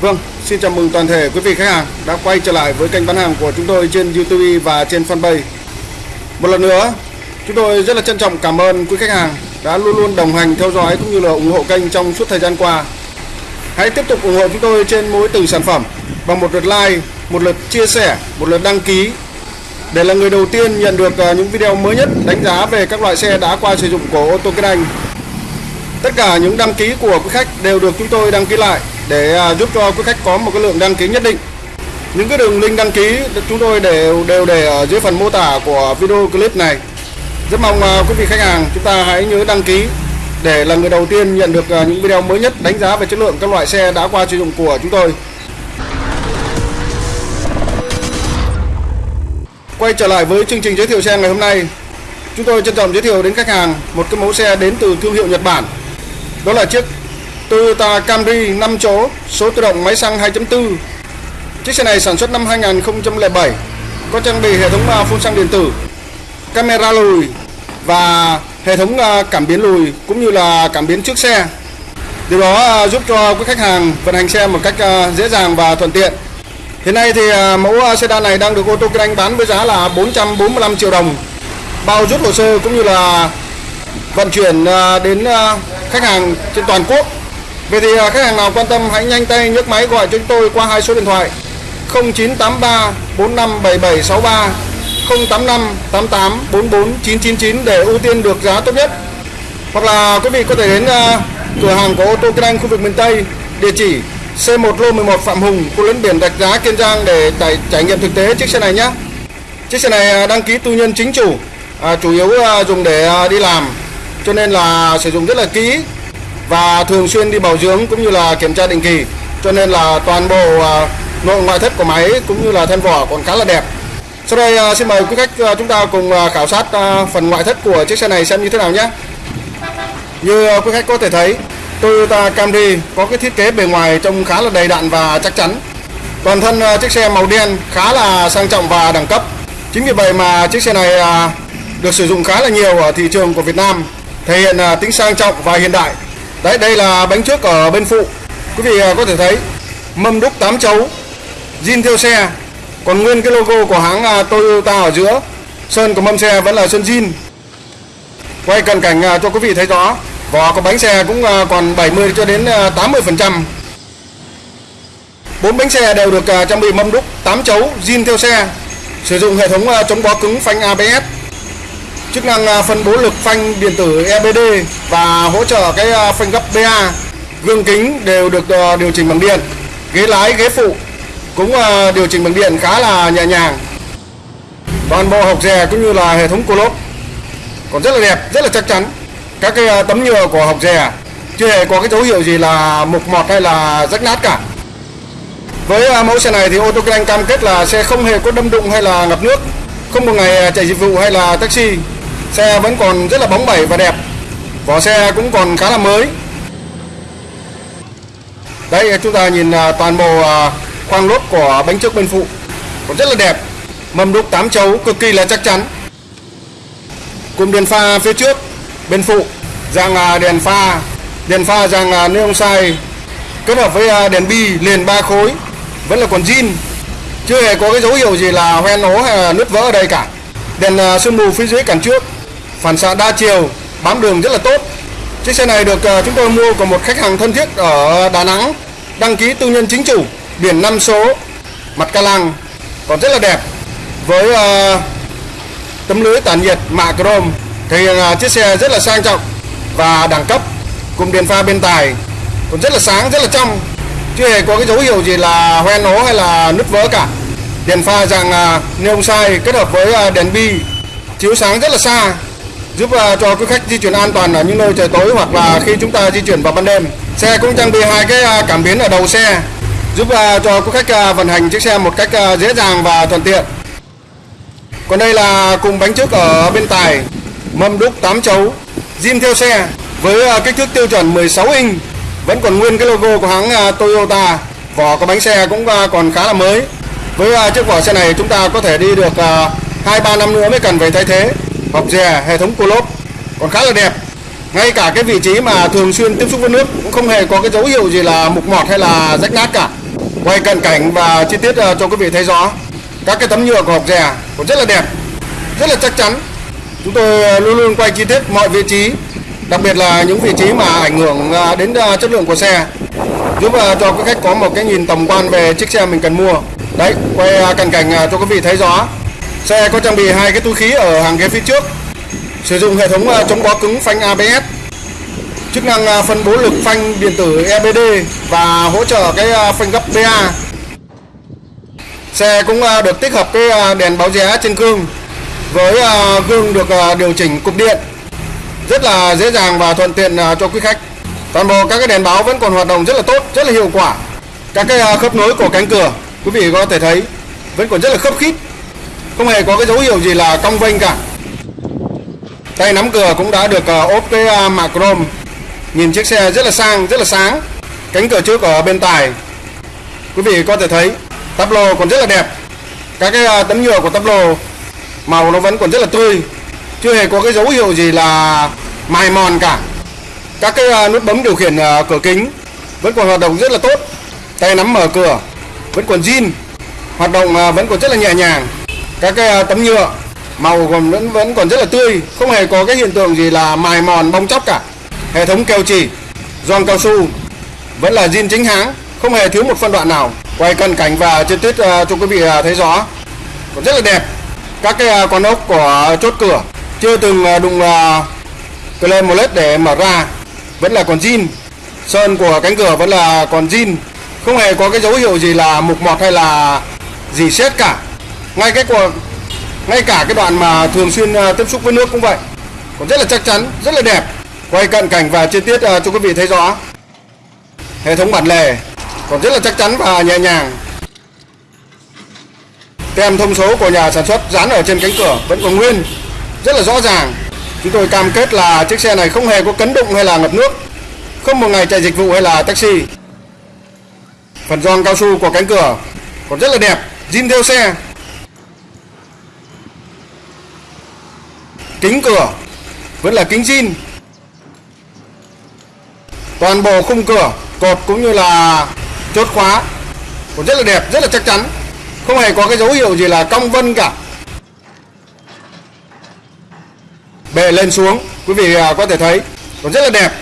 Vâng, xin chào mừng toàn thể quý vị khách hàng đã quay trở lại với kênh bán hàng của chúng tôi trên YouTube và trên fanpage. Một lần nữa, chúng tôi rất là trân trọng cảm ơn quý khách hàng đã luôn luôn đồng hành theo dõi cũng như là ủng hộ kênh trong suốt thời gian qua. Hãy tiếp tục ủng hộ chúng tôi trên mỗi từng sản phẩm bằng một lượt like, một lượt chia sẻ, một lượt đăng ký để là người đầu tiên nhận được à, những video mới nhất đánh giá về các loại xe đã qua sử dụng của ô tô Kinh Anh. Tất cả những đăng ký của quý khách đều được chúng tôi đăng ký lại để à, giúp cho quý khách có một cái lượng đăng ký nhất định. Những cái đường link đăng ký chúng tôi đều đều để ở dưới phần mô tả của video clip này. Rất mong à, quý vị khách hàng chúng ta hãy nhớ đăng ký để là người đầu tiên nhận được à, những video mới nhất đánh giá về chất lượng các loại xe đã qua sử dụng của chúng tôi. Quay trở lại với chương trình giới thiệu xe ngày hôm nay, Chúng tôi trân trọng giới thiệu đến khách hàng một cái mẫu xe đến từ thương hiệu Nhật Bản Đó là chiếc Toyota Camry 5 chỗ, số tự động máy xăng 2.4 Chiếc xe này sản xuất năm 2007 Có trang bị hệ thống à, phun xăng điện tử, Camera lùi Và hệ thống à, cảm biến lùi cũng như là cảm biến trước xe. Điều đó à, giúp cho quý khách hàng vận hành xe một cách dễ dàng và thuận tiện. Hiện nay thì mẫu sedan này đang được ô tô Kinh Anh bán với giá là 445 triệu đồng. Bao rút hồ sơ cũng như là vận chuyển đến khách hàng trên toàn quốc. Vậy thì à, khách hàng nào quan tâm hãy nhanh tay nhấc máy gọi cho chúng tôi qua hai số điện thoại. 0983 457763 085 88 44 999 để ưu tiên được giá tốt nhất. Hoặc là quý vị có thể đến à, cửa hàng của ô tô Kinh Anh khu vực miền Tây địa chỉ C1 lô 11 Phạm Hùng, khu lấn biển Rạch Giá, Kiên Giang để trải, trải nghiệm thực tế chiếc xe này nhé. Chiếc xe này à, đăng ký tư nhân chính chủ, à, chủ yếu à, dùng để à, đi làm, cho nên là sử dụng rất là kỹ và thường xuyên đi bảo dưỡng cũng như là kiểm tra định kỳ, cho nên là toàn bộ à, nội ngoại thất của máy cũng như là thân vỏ còn khá là đẹp. Sau đây à, xin mời quý khách à, chúng ta cùng khảo sát phần ngoại thất của chiếc xe này xem như thế nào nhé. Như quý khách có thể thấy Toyota Camry có cái thiết kế bề ngoài trông khá là đầy đặn và chắc chắn. Toàn thân chiếc xe màu đen khá là sang trọng và đẳng cấp. Chính vì vậy mà chiếc xe này được sử dụng khá là nhiều ở thị trường của Việt Nam, thể hiện tính sang trọng và hiện đại. Đấy, đây là bánh trước ở bên phụ. Quý vị à, có thể thấy mâm đúc 8 chấu, zin theo xe, còn nguyên cái logo của hãng à, Toyota ở giữa. Sơn của mâm xe vẫn là sơn zin. Quay cận cảnh à, cho quý vị thấy rõ Vỏ của bánh xe cũng còn 70 cho đến 80%. Bốn bánh xe đều được trang bị mâm đúc 8 chấu zin theo xe. Sử dụng hệ thống chống bó cứng phanh ABS. Chức năng à, phân bố lực phanh điện tử EBD và hỗ trợ cái à, phanh gấp BA. Gương kính đều được à, điều chỉnh bằng điện. Ghế lái, ghế phụ cũng điều chỉnh bằng điện khá là nhẹ nhàng. Toàn bộ hộc rè cũng như là hệ thống cô lốp còn rất là đẹp, rất là chắc chắn các cái tấm nhựa của hộc rè chưa hề có cái dấu hiệu gì là mục mọt hay là rách nát cả với mẫu xe này thì ô tô cam kết là xe không hề có đâm đụng hay là ngập nước không một ngày chạy dịch vụ hay là taxi xe vẫn còn rất là bóng bẩy và đẹp. Vỏ xe cũng còn khá là mới. Đây, chúng ta nhìn à, toàn bộ à, khoang lốp của bánh trước bên phụ. Còn rất là đẹp. Mâm đúc 8 chấu cực kỳ là chắc chắn. Cùng đèn pha phía trước, bên phụ, dạng à, đèn pha đèn pha dạng neon sai kết hợp với đèn bi, liền ba khối. Vẫn là còn zin chưa hề có cái dấu hiệu gì là hoen hố hay là nứt vỡ ở đây cả. Đèn sương mù phía dưới cản trước phản xạ đa chiều bám đường rất là tốt. Chiếc xe này được ờ, chúng tôi mua của một khách hàng thân thiết ở Đà Nẵng đăng ký tư nhân chính chủ biển 5 số mặt ca lăng còn rất là đẹp. Với uh, tấm lưới tản nhiệt mạ chrome thì uh, chiếc xe rất là sang trọng và đẳng cấp. Cùng đèn pha bên tài còn rất là sáng rất là trong. Chưa hề có cái dấu hiệu gì là hoen ố hay là nứt vỡ cả. Đèn pha dạng uh, neon sai kết hợp với uh, đèn bi chiếu sáng rất là xa giúp ờ, cho quý khách di chuyển an toàn ở những nơi trời tối hoặc là khi chúng ta di chuyển vào ban đêm. Xe cũng trang bị hai cái ờ, cảm biến ở đầu xe, giúp ờ, cho quý khách vận hành chiếc xe một cách dễ dàng và thuận tiện. Còn đây là cùng bánh trước ở bên tài, mâm đúc 8 chấu, zin theo xe với kích thước tiêu chuẩn 16 inch. Vẫn còn nguyên cái logo của hãng Toyota, vỏ của bánh xe cũng còn khá là mới. Với chiếc vỏ xe này chúng ta có thể đi được hai ba năm nữa mới cần phải thay thế hộp dè, hệ thống cô lốp còn khá là đẹp. Ngay cả cái vị trí mà thường xuyên tiếp xúc với nước cũng không hề có cái dấu hiệu gì là mục mọt hay là rách nát cả. Quay cận cảnh và chi tiết ờ, cho quý vị thấy rõ, các cái tấm nhựa của hộp dè cũng rất là đẹp, rất là chắc chắn. Chúng tôi ờ, luôn luôn quay chi tiết mọi vị trí, đặc biệt là những vị trí mà ảnh hưởng ờ, đến chất lượng của xe, giúp cho quý khách có một cái nhìn tổng quan về chiếc xe mình cần mua. Đấy, quay cận cảnh cho quý vị thấy rõ xe có trang bị hai cái túi khí ở hàng ghế phía trước. Sử dụng hệ thống à, chống bó cứng phanh ABS chức năng à, phân bố lực phanh điện tử EBD và hỗ trợ cái à, phanh gấp pa xe cũng được tích hợp cái đèn báo rẽ trên gương với gương được điều chỉnh cục điện. Rất là dễ dàng và thuận tiện cho quý khách. Toàn bộ các cái đèn báo vẫn còn hoạt động rất là tốt, rất là hiệu quả. Các cái khớp nối của cánh cửa, quý vị có thể thấy, vẫn còn rất là khớp khít không hề có cái dấu hiệu gì là cong vênh cả. Tay nắm cửa cũng đã được ờ, ốp cái ờ, mạ chrome. Nhìn chiếc xe rất là sang, rất là sáng. Cánh cửa trước ở bên tài. Quý vị có thể thấy, tắp lô còn rất là đẹp. Các cái ờ, tấm nhựa của tắp lô, màu nó vẫn còn rất là tươi. Chưa hề có cái dấu hiệu gì là mài mòn cả. Các cái nút bấm điều khiển cửa kính vẫn còn hoạt động rất là tốt. Tay nắm mở cửa vẫn còn zin, hoạt động vẫn còn rất là nhẹ nhàng các cái à, tấm nhựa màu còn vẫn vẫn còn rất là tươi không hề có cái hiện tượng gì là mài mòn bong chóc cả. Hệ thống keo chỉ gioăng cao su vẫn là zin chính hãng không hề thiếu một phân đoạn nào. Quay cận cảnh và chi tiết à, cho quý vị à, thấy rõ. Còn rất là đẹp các cái con ốc của chốt cửa chưa từng đụng uh, claim một lết để mở ra vẫn là còn zin. Sơn của cánh cửa vẫn là còn zin không hề có cái dấu hiệu gì là mục mọt hay là gì xét cả ngay cái của ngay cả cái đoạn mà thường xuyên à, tiếp xúc với nước cũng vậy. Còn rất là chắc chắn, rất là đẹp. Quay cận cảnh và chi tiết à, cho quý vị thấy rõ. Hệ thống bản lề còn rất là chắc chắn và nhẹ nhàng. Tem thông số của nhà sản xuất dán ở trên cánh cửa vẫn còn nguyên, rất là rõ ràng. Chúng tôi cam kết là chiếc xe này không hề có cấn đụng hay là ngập nước, không một ngày chạy dịch vụ hay là taxi. Phần gioăng cao su của cánh cửa còn rất là đẹp, zin theo xe. Kính cửa, vẫn là kính zin toàn bộ khung cửa, cột cũng như là chốt khóa, còn rất là đẹp, rất là chắc chắn. Không hề có cái dấu hiệu gì là cong vân cả. Bệ lên xuống, quý vị à, có thể thấy, còn rất là đẹp.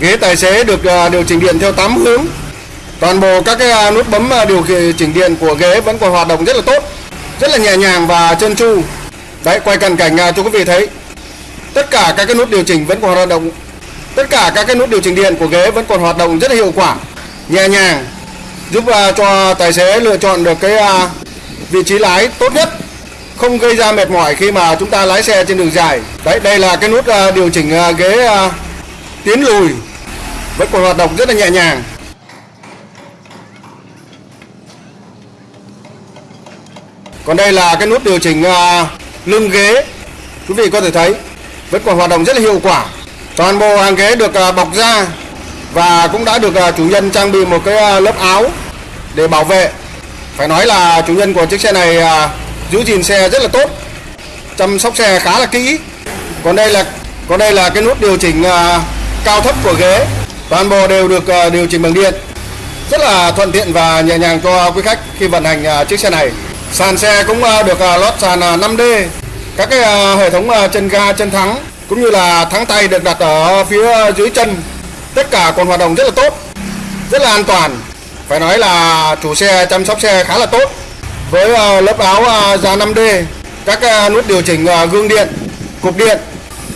Ghế tài xế được à, điều chỉnh điện theo 8 hướng. Toàn bộ các cái à, nút bấm điều chỉnh điện của ghế vẫn còn hoạt động rất là tốt rất là nhẹ nhàng và trơn tru. Đấy, quay cận cảnh à, cho quý vị thấy. Tất cả các cái nút điều chỉnh vẫn còn hoạt động. Tất cả các cái nút điều chỉnh điện của ghế vẫn còn hoạt động rất là hiệu quả, nhẹ nhàng, giúp à, cho tài xế lựa chọn được cái à, vị trí lái tốt nhất, không gây ra mệt mỏi khi mà chúng ta lái xe trên đường dài. Đấy, đây là cái nút điều chỉnh ghế tiến lùi. Vẫn còn hoạt động rất là nhẹ nhàng. Còn đây là cái nút điều chỉnh à, lưng ghế. Quý vị có thể thấy, vẫn còn hoạt động rất là hiệu quả. Toàn bộ hàng ghế được à, bọc da và cũng đã được à, chủ nhân trang bị một cái lớp áo để bảo vệ. Phải nói là chủ nhân của chiếc xe này giữ gìn xe rất là tốt, chăm sóc xe khá là kỹ. Còn đây là, còn đây là cái nút điều chỉnh cao thấp của ghế. Toàn bộ đều được điều chỉnh bằng điện. Rất là thuận tiện và nhẹ nhàng cho quý khách khi vận hành chiếc xe này sàn xe cũng à, được à, lót sàn à, 5D các cái hệ thống chân ga, chân thắng cũng như là thắng tay được đặt ở phía dưới chân. Tất cả còn hoạt động rất là tốt, rất là an toàn. Phải nói là chủ xe, chăm sóc xe khá là tốt. Với lớp áo da 5D các nút điều chỉnh gương điện, cục điện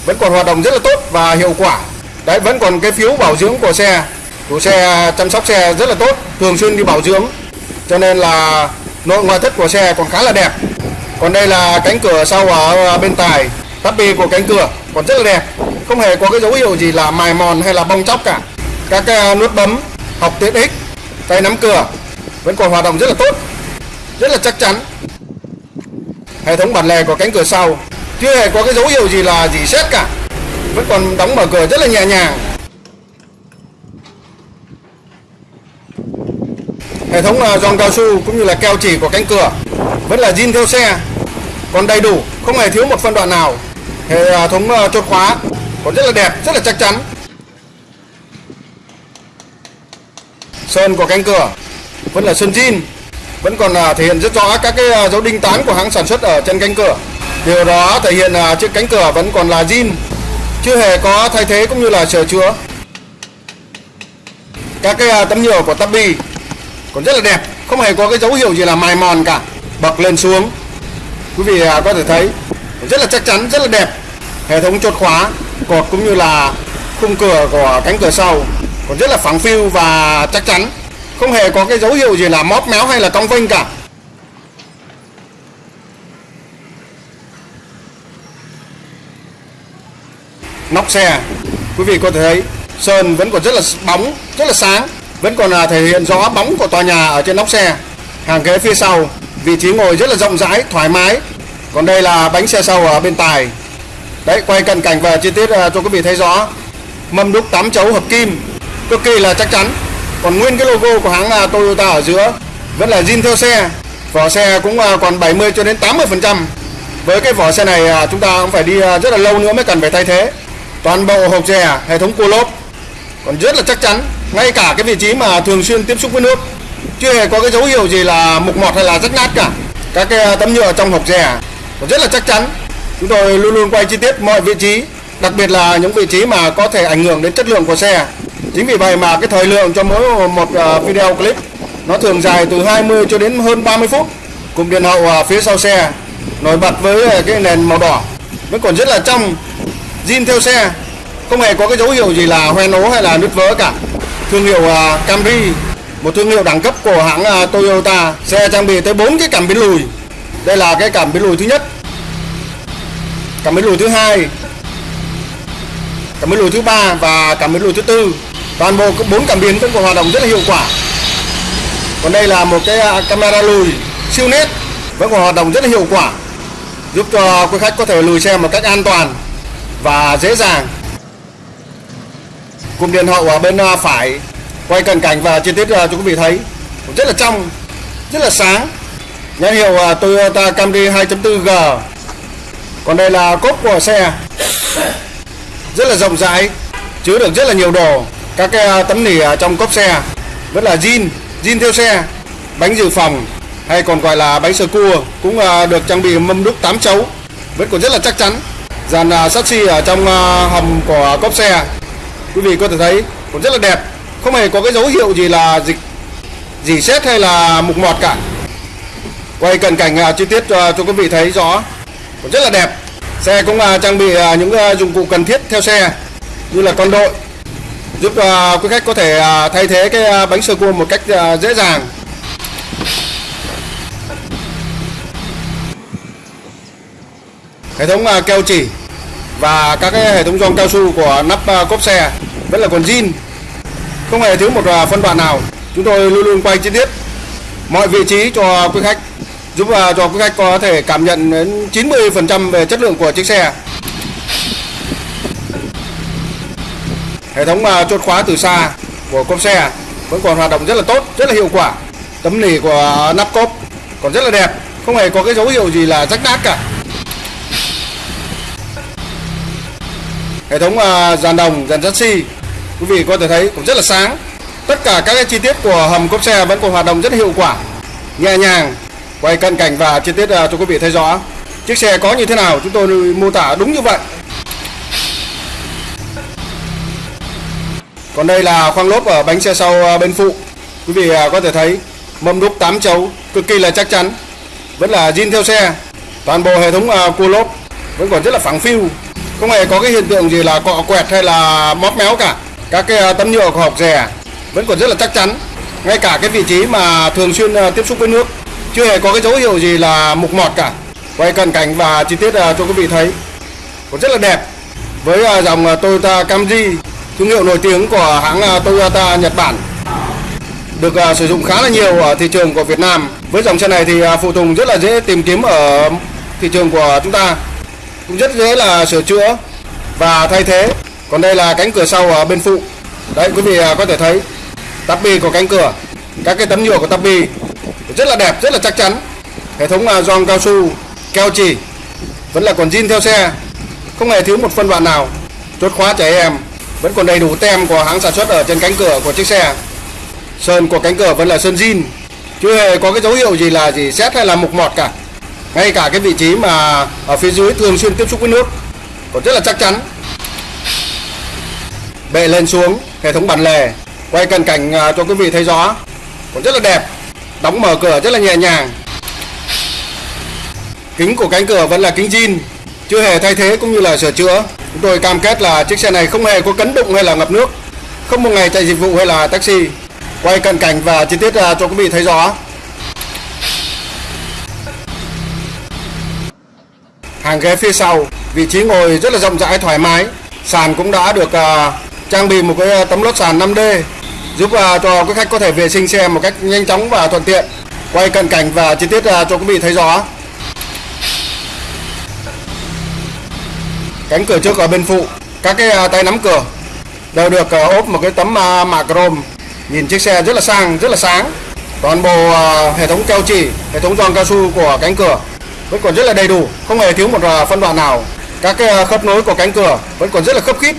vẫn còn hoạt động rất là tốt và hiệu quả. Đấy, vẫn còn cái phiếu bảo dưỡng của xe. Chủ xe chăm sóc xe rất là tốt, thường xuyên đi bảo dưỡng. Cho nên là nội ngoại thất của xe còn khá là đẹp. Còn đây là cánh cửa sau ở à, bên tài. Tappy của cánh cửa còn rất là đẹp. Không hề có cái dấu hiệu gì là mài mòn hay là bong chóc cả. Các cái nút bấm, học tiện ích, tay nắm cửa vẫn còn hoạt động rất là tốt, rất là chắc chắn. Hệ thống bản lề của cánh cửa sau chưa hề có cái dấu hiệu gì là gì xét cả. Vẫn còn đóng mở cửa rất là nhẹ nhàng. Hệ thống à, giòn cao su cũng như là keo chỉ của cánh cửa vẫn là zin theo xe, còn đầy đủ, không hề thiếu một phân đoạn nào. Hệ à, thống à, chốt khóa còn rất là đẹp, rất là chắc chắn. Sơn của cánh cửa vẫn là sơn zin, vẫn còn thể hiện rất rõ các cái dấu đinh tán của hãng sản xuất ở trên cánh cửa. Điều đó thể hiện là chiếc cánh cửa vẫn còn là zin, chưa hề có thay thế cũng như là sửa chữa. Các cái tấm nhựa của Tabi còn rất là đẹp, không hề có cái dấu hiệu gì là mài mòn cả. Bậc lên xuống. Quý vị à, có thể thấy, rất là chắc chắn, rất là đẹp. Hệ thống chốt khóa, cột cũng như là khung cửa của cánh cửa sau, còn rất là phẳng phiu và chắc chắn. Không hề có cái dấu hiệu gì là móp méo hay là cong vênh cả. Nóc xe, quý vị có thể thấy, sơn vẫn còn rất là bóng, rất là sáng vẫn còn là thể hiện rõ bóng của tòa nhà ở trên nóc xe. Hàng ghế phía sau, vị trí ngồi rất là rộng rãi, thoải mái. Còn đây là bánh xe sau ở bên tài. Đấy, quay cận cảnh và chi tiết à, cho quý vị thấy rõ. Mâm đúc 8 chấu hợp kim. Cực kỳ là chắc chắn. Còn nguyên cái logo của hãng à, Toyota ở giữa vẫn là zin theo xe. Vỏ xe cũng à, còn 70 cho đến 80 phần trăm. Với cái vỏ xe này chúng ta cũng phải đi rất là lâu nữa mới cần phải thay thế. Toàn bộ hộp xe hệ thống cua lốp còn rất là chắc chắn, ngay cả cái vị trí mà thường xuyên tiếp xúc với nước chưa hề có cái dấu hiệu gì là mục mọt hay là rách nát cả. Các cái à, tấm nhựa trong hộp xe còn rất là chắc chắn. Chúng tôi luôn luôn quay chi tiết mọi vị trí, đặc biệt là những vị trí mà có thể ảnh hưởng đến chất lượng của xe. Chính vì vậy mà cái thời lượng cho mỗi một à, video clip, nó thường dài từ 20 cho đến hơn 30 phút. Cùng điện hậu à, phía sau xe, nổi bật với cái nền màu đỏ. Vẫn còn rất là trong, zin theo xe không hề có cái dấu hiệu gì là hoen ố hay là nứt vỡ cả? Thương hiệu à, Camry, một thương hiệu đẳng cấp của hãng à, Toyota, xe trang bị tới 4 cái cảm biến lùi. Đây là cái cảm biến lùi thứ nhất. Cảm biến lùi thứ hai, cảm biến lùi thứ ba và cảm biến lùi thứ tư. Toàn bộ bốn cảm biến vẫn còn hoạt động rất là hiệu quả. Còn đây là một cái à, camera lùi, siêu nét, vẫn còn hoạt động rất là hiệu quả, giúp cho quý khách có thể lùi xe một cách an toàn và dễ dàng cụm điện hậu ở bên à, phải quay cận cảnh và chi tiết à, cho quý vị thấy. Rất là trong, rất là sáng. Nhãn hiệu à, Toyota Camry 2.4G còn đây là cốp của xe. Rất là rộng rãi, chứa được rất là nhiều đồ. Các cái tấm nỉ trong cốp xe. Rất là zin zin theo xe. Bánh dự phòng, hay còn gọi là bánh sơ cua, cũng được trang bị mâm đúc 8 chấu. Vẫn còn rất là chắc chắn. Dàn sắt xi ở trong hầm của cốp xe quý vị có thể thấy còn rất là đẹp. Không hề có cái dấu hiệu gì là dịch dỉ xét hay là mục mọt cả. Quay cận cảnh à, chi tiết cho, cho quý vị thấy rõ. Còn rất là đẹp. Xe cũng uh, trang bị uh, những uh, dụng cụ cần thiết theo xe như là con đội giúp uh, quý khách có thể uh, thay thế cái uh, bánh sơ cua một cách uh, dễ dàng. Hệ thống uh, keo chỉ và các cái hệ thống gioăng cao su của nắp à, cốp xe, vẫn là còn zin. Không hề thiếu một à, phân đoạn nào. Chúng tôi luôn luôn quay chi tiết mọi vị trí cho quý khách, giúp à, cho quý khách có thể cảm nhận đến 90% về chất lượng của chiếc xe. Hệ thống chốt khóa từ xa của cốp xe vẫn còn hoạt động rất là tốt, rất là hiệu quả. Tấm nỉ của nắp cốp còn rất là đẹp, không hề có cái dấu hiệu gì là rách nát cả. Hệ thống à, dàn đồng, dàn chassis, quý vị có thể thấy cũng rất là sáng. Tất cả các cái chi tiết của hầm cốp xe vẫn còn hoạt động rất hiệu quả, nhẹ nhàng, quay cận cảnh và chi tiết à, cho quý vị thấy rõ chiếc xe có như thế nào, chúng tôi mô tả đúng như vậy. Còn đây là khoang lốp ở bánh xe sau à, bên phụ. Quý vị có thể thấy mâm đúc 8 chấu, cực kỳ là chắc chắn. Vẫn là zin theo xe. Toàn bộ hệ thống cua lốp vẫn còn rất là phẳng phiu không hề có cái hiện tượng gì là cọ quẹt hay là móp méo cả. Các cái à, tấm nhựa của hộp rè vẫn còn rất là chắc chắn. Ngay cả cái vị trí mà thường xuyên à, tiếp xúc với nước, chưa hề có cái dấu hiệu gì là mục mọt cả. Quay cận cảnh và chi tiết à, cho quý vị thấy. Còn rất là đẹp. Với dòng Toyota Camry, thương hiệu nổi tiếng của hãng Toyota Nhật Bản, được sử dụng khá là nhiều ở thị trường của Việt Nam. Với dòng xe này thì phụ tùng rất là dễ tìm kiếm ở thị trường của chúng ta cũng rất dễ là sửa chữa và thay thế. Còn đây là cánh cửa sau ở bên phụ. Đấy, quý vị à, có thể thấy tắp bi của cánh cửa, các cái tấm nhựa của tắp bi rất là đẹp, rất là chắc chắn. Hệ thống là gioăng cao su, keo chỉ, vẫn là còn zin theo xe. Không hề thiếu một phân đoạn nào. Chốt khóa trẻ em. Vẫn còn đầy đủ tem của hãng sản xuất ở trên cánh cửa của chiếc xe. Sơn của cánh cửa vẫn là sơn zin. Chưa hề có cái dấu hiệu gì là gì xét hay là mục mọt cả ngay cả cái vị trí mà ở phía dưới thường xuyên tiếp xúc với nước, còn rất là chắc chắn. Bệ lên xuống, hệ thống bản lề, quay cận cảnh à, cho quý vị thấy rõ. Còn rất là đẹp, đóng mở cửa rất là nhẹ nhàng. Kính của cánh cửa vẫn là kính zin, chưa hề thay thế cũng như là sửa chữa. Chúng tôi cam kết là chiếc xe này không hề có cấn đụng hay là ngập nước, không một ngày chạy dịch vụ hay là taxi. Quay cận cảnh và chi tiết à, cho quý vị thấy rõ. Hàng ghế phía sau. Vị trí ngồi rất là rộng rãi thoải mái. Sàn cũng đã được uh, trang bị một cái à, tấm lót sàn 5D giúp uh, cho quý khách có thể vệ sinh xe một cách nhanh chóng và thuận tiện. Quay cận cảnh và chi tiết uh, cho quý vị thấy rõ. Cánh cửa trước ở bên phụ các cái uh, tay nắm cửa đều được uh, ốp một cái tấm uh, mạ chrome nhìn chiếc xe rất là sang rất là sáng. Toàn bộ uh, hệ thống keo chỉ hệ thống giòn cao su của cánh cửa vẫn còn rất là đầy đủ, không hề thiếu một à, phân đoạn nào. Các cái khớp nối của cánh cửa vẫn còn rất là khớp khít.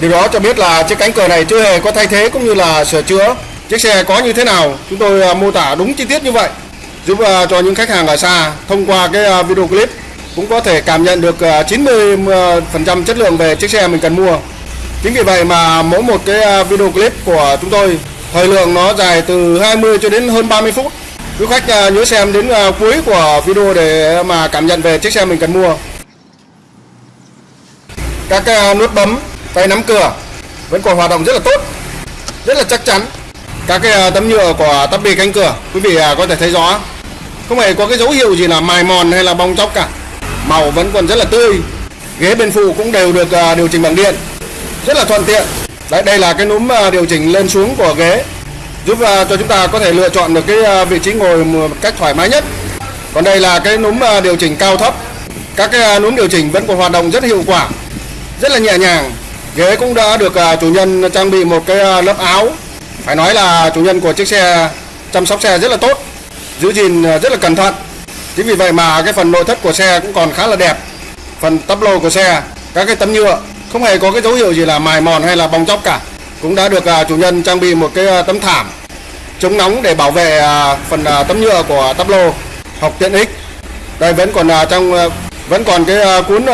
Điều đó cho biết là chiếc cánh cửa này chưa hề có thay thế cũng như là sửa chữa. Chiếc xe có như thế nào, chúng tôi à, mô tả đúng chi tiết như vậy. Giúp cho những khách hàng ở xa thông qua cái video clip cũng có thể cảm nhận được 90% chất lượng về chiếc xe mình cần mua. Chính vì vậy mà mỗi một cái video clip của chúng tôi, thời lượng nó dài từ 20 cho đến hơn 30 phút quý khách à, nhớ xem đến à, cuối của video để mà cảm nhận về chiếc xe mình cần mua. Các à, nút bấm tay nắm cửa vẫn còn hoạt động rất là tốt rất là chắc chắn. Các cái tấm nhựa của tắp bì cánh cửa quý vị có thể thấy rõ. Không hề có cái dấu hiệu gì là mài mòn hay là bong chóc cả. Màu vẫn còn rất là tươi. Ghế bên phụ cũng đều được điều chỉnh bằng điện. Rất là thuận tiện. Đấy, đây là cái núm điều chỉnh lên xuống của ghế giúp ờ, cho chúng ta có thể lựa chọn được cái ờ, vị trí ngồi một cách thoải mái nhất. Còn đây là cái núm ờ, điều chỉnh cao thấp. Các cái núm điều chỉnh vẫn còn hoạt động rất hiệu quả, rất là nhẹ nhàng. Ghế cũng đã được chủ nhân trang bị một cái lớp áo. Phải nói là chủ nhân của chiếc xe chăm sóc xe rất là tốt, giữ gìn rất là cẩn thận. Chính vì vậy mà cái phần nội thất của xe cũng còn khá là đẹp. Phần tắp lô của xe, các cái tấm nhựa không hề có cái dấu hiệu gì là mài mòn hay là bong chóc cả cũng đã được à, chủ nhân trang bị một cái à, tấm thảm, chống nóng để bảo vệ à, phần tấm nhựa của tắp lô học tiện ích. Đây, vẫn còn trong vẫn còn cái cuốn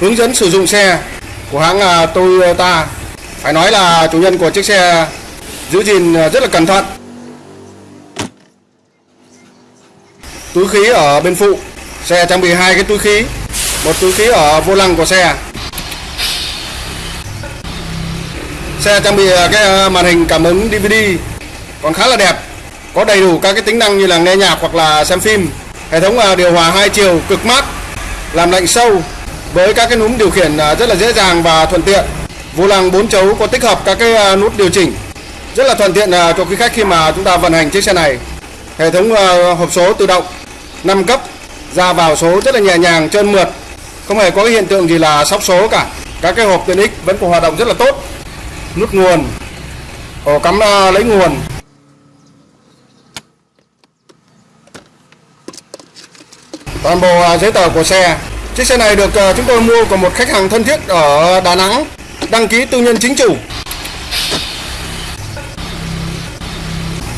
hướng dẫn sử dụng xe của hãng Toyota. Phải nói là chủ nhân của chiếc xe giữ gìn rất là cẩn thận. Túi khí ở bên phụ, xe trang bị hai cái túi khí. Một túi khí ở vô lăng của xe. Xe trang bị à, cái à, màn hình cảm ứng DVD còn khá là đẹp, có đầy đủ các cái tính năng như là nghe nhạc hoặc là xem phim. Hệ thống à, điều hòa hai chiều cực mát, làm lạnh sâu với các cái núm điều khiển rất là dễ dàng và thuận tiện. Vô lăng 4 chấu có tích hợp các cái nút điều chỉnh rất là thuận tiện cho quý khách khi mà chúng ta vận hành chiếc xe này. Hệ thống hộp số tự động 5 cấp, ra vào số rất là nhẹ nhàng, trơn mượt, không hề có cái hiện tượng gì là sóc số cả. Các cái hộp tiện ích vẫn còn hoạt động rất là tốt nút nguồn ổ cắm à, lấy nguồn. Toàn bộ à, giấy tờ của xe. Chiếc xe này được ờ, chúng tôi mua của một khách hàng thân thiết ở Đà Nẵng, đăng ký tư nhân chính chủ.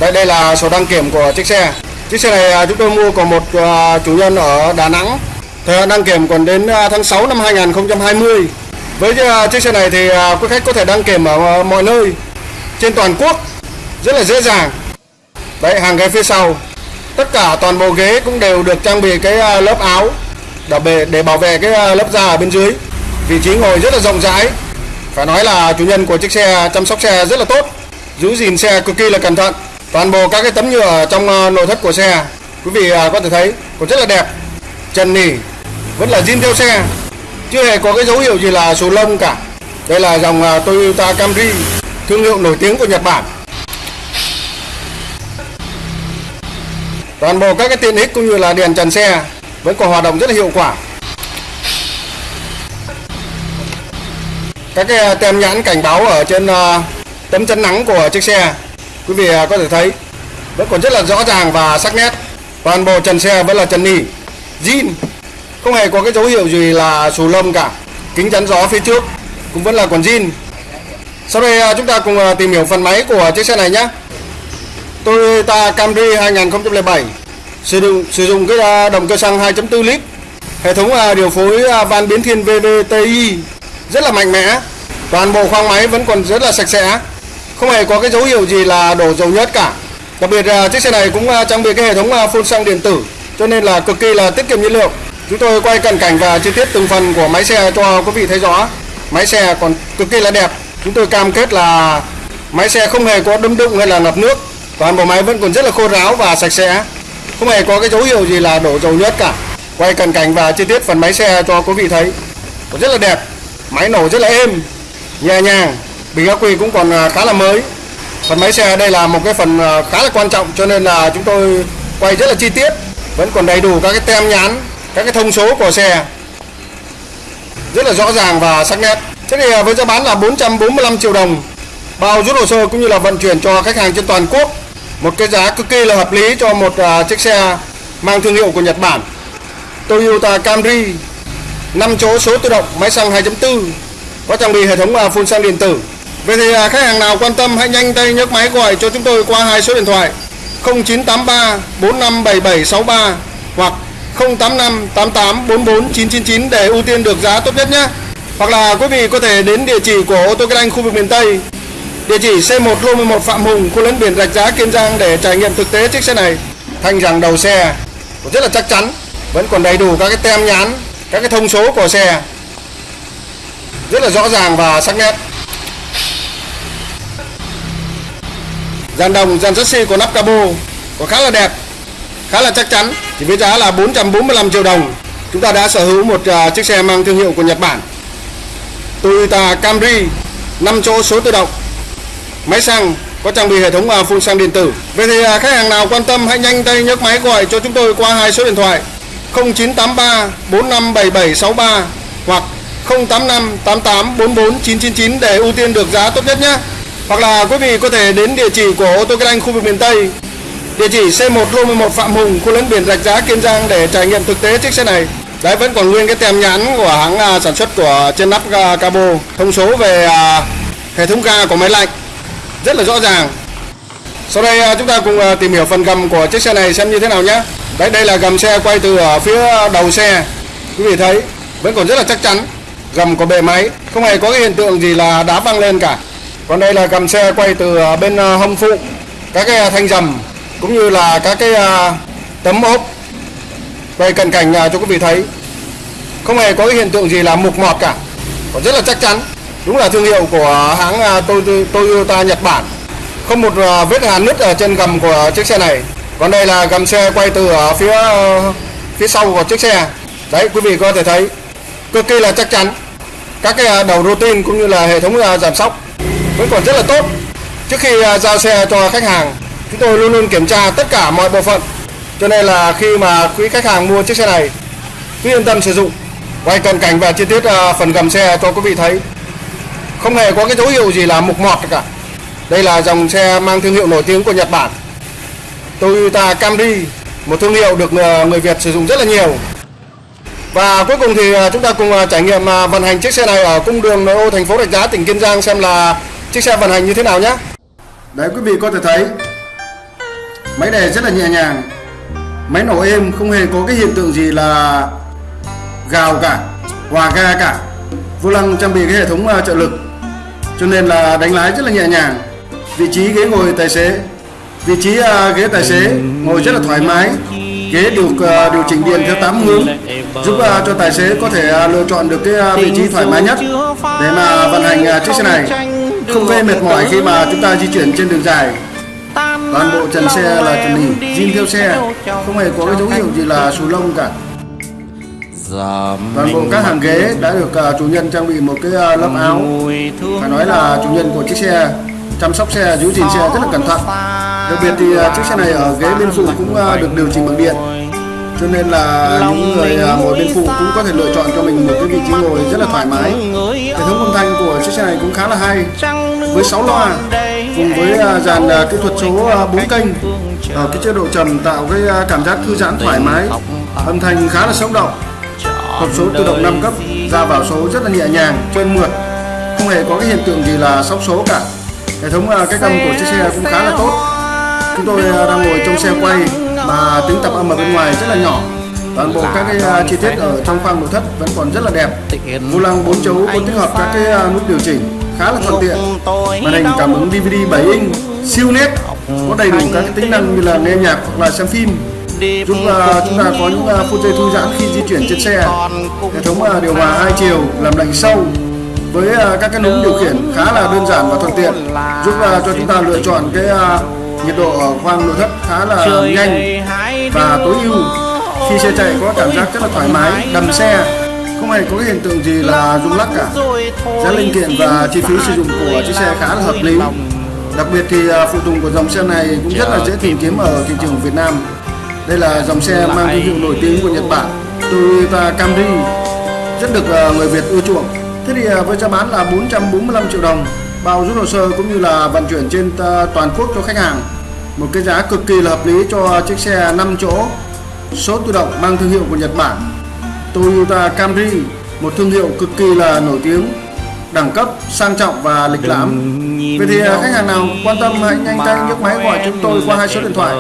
Đây đây là sổ đăng kiểm của chiếc xe. Chiếc xe này à, chúng tôi mua của một chủ nhân ở Đà Nẵng. Thời hạn đăng kiểm còn đến tháng 6 năm 2020 với à, chiếc xe này thì à, quý khách có thể đăng kiểm ở à, mọi nơi trên toàn quốc rất là dễ dàng. Đấy hàng ghế phía sau. Tất cả toàn bộ ghế cũng đều được trang bị cái lớp áo để để bảo vệ cái lớp da ở bên dưới. Vị trí ngồi rất là rộng rãi. Phải nói là chủ nhân của chiếc xe chăm sóc xe rất là tốt, giữ gìn xe cực kỳ là cẩn thận. Toàn bộ các cái tấm nhựa trong nội thất của xe quý vị có thể thấy còn rất là đẹp. Trần nỉ vẫn là zin theo xe chưa hề có cái dấu hiệu gì là số lông cả. Đây là dòng à, Toyota Camry, thương hiệu nổi tiếng của Nhật Bản. Toàn bộ các cái tiện ích cũng như là đèn trần xe vẫn còn hoạt động rất là hiệu quả. Các cái à, tem nhãn cảnh báo ở trên à, tấm chân nắng của chiếc xe, quý vị có thể thấy, vẫn còn rất là rõ ràng và sắc nét. Toàn bộ trần xe vẫn là trần nỉ zin không hề có cái dấu hiệu gì là xù lông cả. Kính chắn gió phía trước, cũng vẫn là còn zin sau đây à, chúng ta cùng à, tìm hiểu phần máy của chiếc xe này nhé. Toyota Camry 2007 sử dụng sử dụng cái à, động cơ xăng 2.4 lít. Hệ thống điều phối van biến thiên VVTi rất là mạnh mẽ. Toàn bộ khoang máy vẫn còn rất là sạch sẽ. Không hề có cái dấu hiệu gì là đổ dầu nhớt cả. Đặc biệt chiếc xe này cũng trang bị cái hệ thống phun xăng điện tử, cho nên là cực kỳ là tiết kiệm nhiên liệu chúng tôi quay cận cảnh và chi tiết từng phần của máy xe cho quý vị thấy rõ. Máy xe còn cực kỳ là đẹp. Chúng tôi cam kết là máy xe không hề có đâm đụng hay là ngập nước. Toàn bộ máy vẫn còn rất là khô ráo và sạch sẽ. Không hề có cái dấu hiệu gì là đổ dầu nhớt cả. Quay cận cảnh và chi tiết phần máy xe cho quý vị thấy. Còn rất là đẹp. Máy nổ rất là êm, nhẹ nhàng. Bình ắc quy cũng còn à, khá là mới. Phần máy xe đây là một cái phần à, khá là quan trọng cho nên là chúng tôi quay rất là chi tiết. Vẫn còn đầy đủ các cái tem nhãn các cái thông số của xe rất là rõ ràng và sắc nét. Thế thì à, với giá bán là 445 triệu đồng bao rút hồ sơ cũng như là vận chuyển cho khách hàng trên toàn quốc. Một cái giá cực kỳ là hợp lý cho một uh, chiếc xe mang thương hiệu của Nhật Bản. Toyota Camry 5 chỗ số tự động máy xăng 2.4 có trang bị hệ thống uh, phun xăng điện tử. Vậy thì uh, khách hàng nào quan tâm hãy nhanh tay nhấc máy gọi cho chúng tôi qua hai số điện thoại 0983 457763 hoặc 085 88 44 999 để ưu tiên được giá tốt nhất nhé. Hoặc là quý vị có thể đến địa chỉ của ô tô Kinh Anh khu vực miền Tây Địa chỉ C1 lô 11 Phạm Hùng, khu lấn biển Rạch Giá Kiên Giang để trải nghiệm thực tế chiếc xe này. Thanh rằng đầu xe rất là chắc chắn, vẫn còn đầy đủ các cái tem nhãn, các cái thông số của xe. Rất là rõ ràng và sắc nét. Dàn đồng, dàn chassis của nắp cabo có khá là đẹp, khá là chắc chắn. Chỉ với giá là 445 triệu đồng, chúng ta đã sở hữu một uh, chiếc xe mang thương hiệu của Nhật Bản. Toyota Camry 5 chỗ số tự động máy xăng có trang bị hệ thống uh, phun xăng điện tử. Vậy thì uh, khách hàng nào quan tâm hãy nhanh tay nhấc máy gọi cho chúng tôi qua hai số điện thoại 0983 457763 hoặc 085 88 44 999 để ưu tiên được giá tốt nhất nhé. Hoặc là quý vị có thể đến địa chỉ của ô tô Kinh Anh khu vực miền Tây Địa chỉ C1 lô 11 Phạm Hùng, khu lấn biển Rạch Giá Kiên Giang để trải nghiệm thực tế chiếc xe này. Đấy vẫn còn nguyên cái tem nhãn của hãng à, sản xuất của trên nắp cabo, thông số về à, hệ thống ga của máy lạnh. Rất là rõ ràng. Sau đây à, chúng ta cùng à, tìm hiểu phần gầm của chiếc xe này xem như thế nào nhé. Đấy đây là gầm xe quay từ ở phía đầu xe. Quý vị thấy vẫn còn rất là chắc chắn. Gầm của bề máy không hề có cái hiện tượng gì là đá văng lên cả. Còn đây là gầm xe quay từ à, bên à, hông phụ. Các cái thanh dầm cũng như là các cái à, tấm ốp quay cận cảnh à, cho quý vị thấy. Không hề có cái hiện tượng gì là mục mọt cả. Còn rất là chắc chắn, đúng là thương hiệu của hãng à, Toyota Nhật Bản. Không một vết hàn nứt ở trên gầm của chiếc xe này. Còn đây là gầm xe quay từ ở phía phía sau của chiếc xe. Đấy, quý vị có thể thấy, cực kỳ là chắc chắn. Các cái đầu đầu routine cũng như là hệ thống giảm sóc vẫn còn rất là tốt. Trước khi giao xe cho khách hàng chúng tôi luôn luôn kiểm tra tất cả mọi bộ phận. Cho nên là khi mà quý khách hàng mua chiếc xe này, cứ yên tâm sử dụng. Quay cận cảnh và chi tiết ờ, phần gầm xe cho quý vị thấy. Không hề có cái dấu hiệu gì là mục mọt cả. Đây là dòng xe mang thương hiệu nổi tiếng của Nhật Bản. Toyota Camry, một thương hiệu được ờ, người Việt sử dụng rất là nhiều. Và cuối cùng thì ờ, chúng ta cùng trải nghiệm vận hành chiếc xe này ở cung đường nội ô thành phố Rạch Giá, tỉnh Kiên Giang xem là chiếc xe vận hành như thế nào nhé. Đấy, quý vị có thể thấy máy đề rất là nhẹ nhàng. Máy nổ êm không hề có cái hiện tượng gì là gào cả hòa ga cả. Vô lăng trang bị cái hệ thống ờ, trợ lực cho nên là đánh lái rất là nhẹ nhàng. Vị trí ghế ngồi tài xế vị trí uh, ghế tài xế ngồi rất là thoải mái. Ghế được uh, ờ, điều chỉnh điện theo 8 hướng giúp uh, cho tài xế có thể uh, lựa chọn được cái uh, vị trí thoải mái nhất để mà vận hành uh, chiếc xe này. Không gây mệt mỏi khi mà chúng ta di chuyển trên đường dài toàn bộ trần xe là trần nỉ zin theo xe. không hề có cái dấu hiệu gì là xù lông cả. Toàn bộ các hàng ghế đã được uh, chủ nhân trang bị một cái uh, lớp áo. phải nói là chủ nhân của chiếc xe chăm sóc xe giữ gìn xe rất là cẩn thận. Đặc biệt thì uh, chiếc xe này ở ghế bên phụ cũng uh, được điều chỉnh bằng điện. Cho nên là những người uh, ngồi bên phụ cũng có thể lựa chọn cho mình một cái vị trí ngồi rất là thoải mái. Hệ thống âm thanh của chiếc xe này cũng khá là hay. với 6 loa cùng với à, dàn à, kỹ thuật số à, 4 kênh ở cái chế độ trầm tạo cái cảm giác thư giãn thoải mái, âm thanh khá là sống động. Hộp số tự động 5 cấp, ra vào số rất là nhẹ nhàng, trơn mượt, không hề có cái hiện tượng gì là sóc số cả. Hệ thống cái cách âm của chiếc xe cũng khá là tốt. Chúng tôi đang ngồi trong xe quay, mà tiếng tập âm ở bên ngoài rất là nhỏ. Toàn bộ các cái chi tiết ở trong khoang nội thất vẫn còn rất là đẹp. Vô lăng 4 chấu có tích hợp các cái nút điều chỉnh khá là thuận tiện. Màn hình cảm ứng DVD 7 inch siêu nét có đầy đủ các tính năng như là nghe nhạc hoặc là xem phim. Giúp uh, chúng ta có những uh, phút giây thư giãn khi di chuyển trên xe. Hệ thống uh, điều hòa hai chiều làm lạnh sâu với uh, các cái núm điều khiển khá là đơn giản và thuận tiện giúp uh, cho chúng ta lựa chọn cái uh, nhiệt độ ở khoang nội thất khá là nhanh và tối ưu. Khi xe chạy có cảm giác rất là thoải mái đầm xe không hề có cái hiện tượng gì là rung lắc cả. giá linh kiện và chi phí sử dụng của chiếc xe khá là hợp lý. đặc biệt thì phụ tùng của dòng xe này cũng rất là dễ tìm kiếm ở thị trường Việt Nam. Đây là dòng xe mang thương hiệu nổi tiếng của Nhật Bản Toyota Camry rất được người Việt ưa chuộng. Thế thì với giá bán là 445 triệu đồng bao rút hồ sơ cũng như là vận chuyển trên toàn quốc cho khách hàng. Một cái giá cực kỳ là hợp lý cho chiếc xe 5 chỗ số tự động mang thương hiệu của Nhật Bản Toyota Camry một thương hiệu cực kỳ là nổi tiếng đẳng cấp sang trọng và lịch lãm. Vậy thì khách hàng nào quan tâm hãy nhanh tay nhấc máy gọi chúng tôi qua hai số điện thoại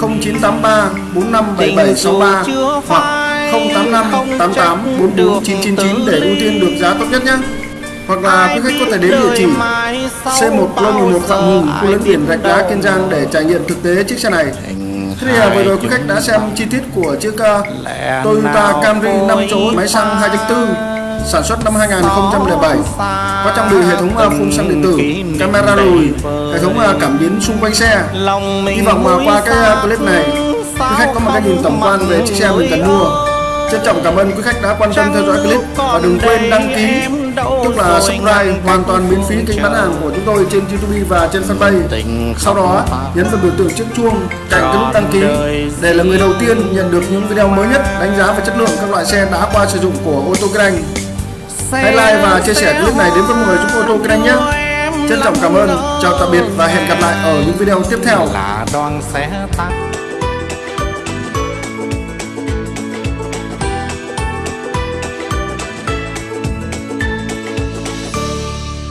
0983 457763 hoặc 085 88 44 999 để ưu tiên được giá tốt nhất nhé. Hoặc là quý khách có thể đến địa chỉ C1 Lô 11 Phạm Hùng, khu lấn biển Rạch Đá Kiên Giang để trải nghiệm thực tế chiếc xe này. Thế thì vừa rồi quý khách đã xem chi tiết của chiếc uh, Toyota Camry 5 chỗ máy xăng 2.4 sản xuất năm 2007 có trang bị hệ thống uh, phun xăng điện tử, camera lùi, hệ thống uh, cảm biến xung quanh xe. Hy vọng qua cái clip này quý khách có một cái nhìn tổng quan về chiếc xe mình cần mua. Trân trọng cảm ơn quý khách đã quan tâm theo dõi clip và đừng quên đăng ký tức là subscribe hoàn toàn miễn phí kênh bán hàng của chúng tôi trên YouTube và trên fanpage. Sau đó nhấn vào biểu tượng chiếc chuông cạnh cái nút đăng ký để là người đầu tiên nhận được những video mới nhất đánh giá về chất lượng các loại xe đã qua sử dụng của ô tô kinh anh. Hãy like và chia sẻ clip này đến với mọi người giúp ô tô kinh anh nhé. Trân trọng cảm ơn, chào tạm biệt và hẹn gặp lại ở những video tiếp theo. là đoàn xe tăng